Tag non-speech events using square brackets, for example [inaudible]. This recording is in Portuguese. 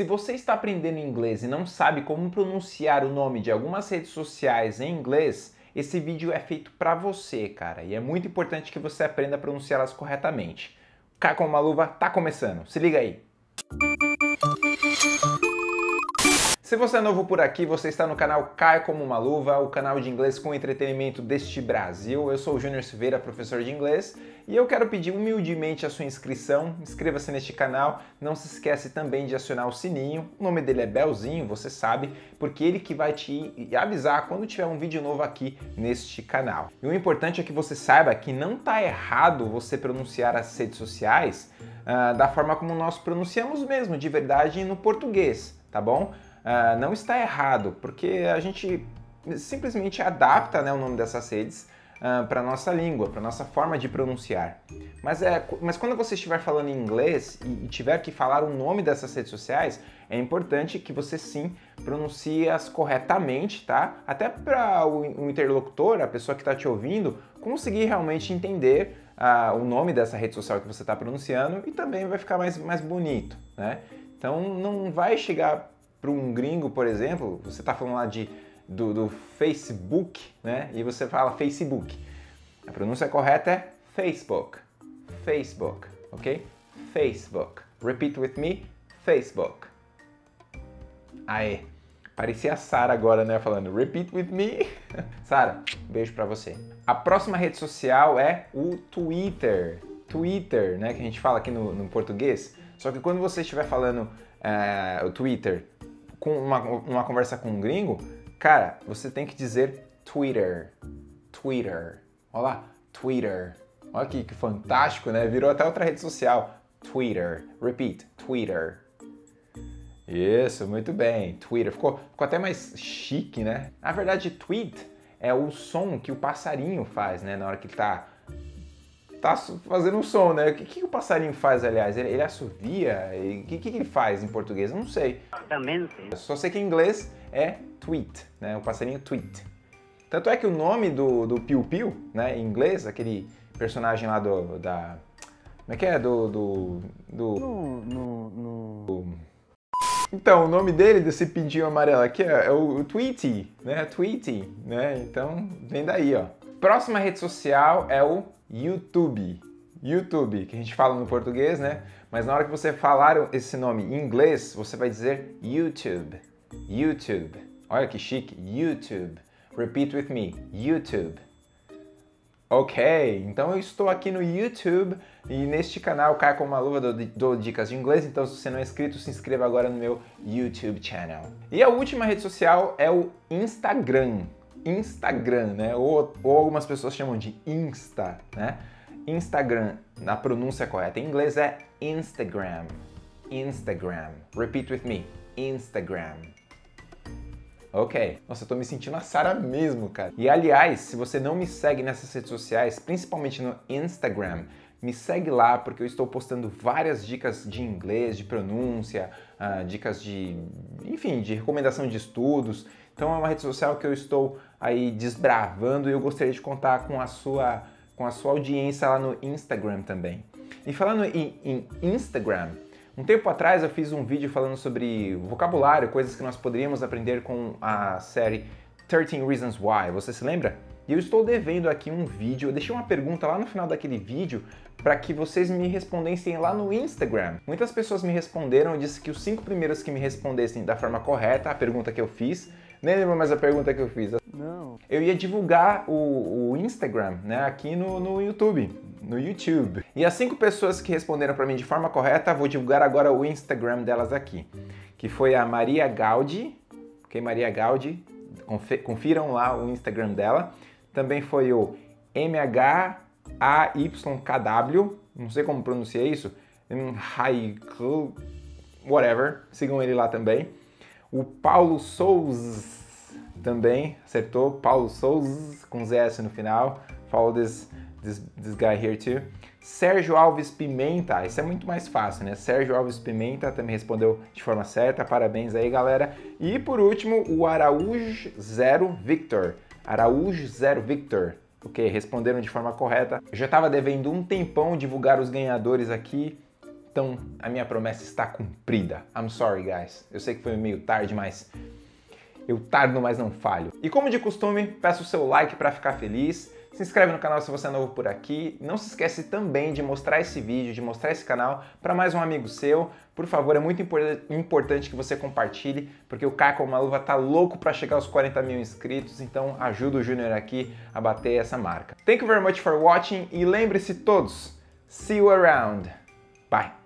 Se você está aprendendo inglês e não sabe como pronunciar o nome de algumas redes sociais em inglês, esse vídeo é feito para você, cara, e é muito importante que você aprenda a pronunciá-las corretamente. Cá com uma luva tá começando, se liga aí! Se você é novo por aqui, você está no canal Cai Como Uma Luva, o canal de inglês com entretenimento deste Brasil. Eu sou o Júnior Silveira, professor de inglês, e eu quero pedir humildemente a sua inscrição. Inscreva-se neste canal, não se esquece também de acionar o sininho. O nome dele é Belzinho, você sabe, porque ele que vai te avisar quando tiver um vídeo novo aqui neste canal. E o importante é que você saiba que não está errado você pronunciar as redes sociais uh, da forma como nós pronunciamos mesmo, de verdade, no português, tá bom? Uh, não está errado, porque a gente simplesmente adapta né, o nome dessas redes uh, para a nossa língua, para nossa forma de pronunciar. Mas, é, mas quando você estiver falando em inglês e, e tiver que falar o nome dessas redes sociais, é importante que você sim pronuncie-as corretamente, tá? Até para o, o, interlocutor, a pessoa que está te ouvindo, conseguir realmente entender uh, o nome dessa rede social que você está pronunciando e também vai ficar mais, mais bonito, né? Então não vai chegar para um gringo, por exemplo, você está falando lá de, do, do, Facebook, né? E você fala Facebook. A pronúncia correta é Facebook. Facebook, ok? Facebook. Repeat with me, Facebook. Aê, parecia a Sara agora, né? Falando repeat with me. [laughs] Sara, beijo para você. A próxima rede social é o Twitter. Twitter, né? Que a gente fala aqui no, no português. Só que quando você estiver falando uh, o Twitter com uma, uma conversa com um gringo, cara, você tem que dizer Twitter. Twitter. Olha lá, Twitter. Olha aqui que fantástico, né? Virou até outra rede social. Twitter. Repeat, Twitter. Isso, muito bem. Twitter. Ficou, ficou até mais chique, né? Na verdade, tweet é o som que o passarinho faz, né? Na hora que ele tá tá fazendo um som, né? O que, que o passarinho faz, aliás? Ele, ele assovia? O que, que ele faz em português? Eu não sei. Também não sei. Só sei que em inglês é tweet, né? O passarinho tweet. Tanto é que o nome do, do Piu Piu, né, em inglês, aquele personagem lá do, da... Como é que é? Do... do, do... No, no, no... Então, o nome dele, desse pintinho amarelo aqui, é, é o, o Tweety, né? Tweety, né? Então, vem daí, ó. Próxima rede social é o YouTube. YouTube, que a gente fala no português, né? Mas na hora que você falar esse nome em inglês, você vai dizer YouTube. YouTube. Olha que chique. YouTube. Repeat with me. YouTube. Ok, então eu estou aqui no YouTube e neste canal Caia com uma luva dou, dou dicas de inglês, então se você não é inscrito, se inscreva agora no meu YouTube channel. E a última rede social é o Instagram. Instagram, né? Ou, ou algumas pessoas chamam de Insta, né? Instagram, na pronúncia correta em inglês é Instagram. Instagram. Repeat with me. Instagram. Ok. Nossa, eu tô me sentindo a Sara mesmo, cara. E aliás, se você não me segue nessas redes sociais, principalmente no Instagram, me segue lá porque eu estou postando várias dicas de inglês, de pronúncia, uh, dicas de, enfim, de recomendação de estudos. Então é uma rede social que eu estou aí desbravando e eu gostaria de contar com a sua, com a sua audiência lá no Instagram também. E falando em, em Instagram, um tempo atrás eu fiz um vídeo falando sobre vocabulário, coisas que nós poderíamos aprender com a série 13 Reasons Why. Você se lembra? E eu estou devendo aqui um vídeo, eu deixei uma pergunta lá no final daquele vídeo para que vocês me respondessem lá no Instagram. Muitas pessoas me responderam, eu disse que os cinco primeiros que me respondessem da forma correta a pergunta que eu fiz, nem lembro mais a pergunta que eu fiz. Não. Eu ia divulgar o, o Instagram, né, aqui no, no YouTube, no YouTube. E as cinco pessoas que responderam para mim de forma correta, vou divulgar agora o Instagram delas aqui, que foi a Maria Gaudi, ok, Maria Gaudi, confiram lá o Instagram dela. Também foi o MHAYKW, não sei como pronunciar isso, Haiku, whatever, sigam ele lá também. O Paulo Souza também acertou. Paulo Souza com ZS no final. Follow this, this, this guy here too. Sérgio Alves Pimenta, isso é muito mais fácil, né? Sérgio Alves Pimenta também respondeu de forma certa, parabéns aí, galera. E por último, o Araújo Zero Victor. Araújo Zero Victor, ok? Responderam de forma correta. Eu já estava devendo um tempão divulgar os ganhadores aqui, Então a minha promessa está cumprida. I'm sorry, guys. Eu sei que foi meio tarde, mas eu tardo, mas não falho. E como de costume, peço o seu like para ficar feliz. Se inscreve no canal se você é novo por aqui. Não se esquece também de mostrar esse vídeo, de mostrar esse canal para mais um amigo seu. Por favor, é muito importante que você compartilhe, porque o Caco Maluva tá louco para chegar aos 40 mil inscritos, então ajuda o Júnior aqui a bater essa marca. Thank you very much for watching e lembre-se todos, see you around. Bye!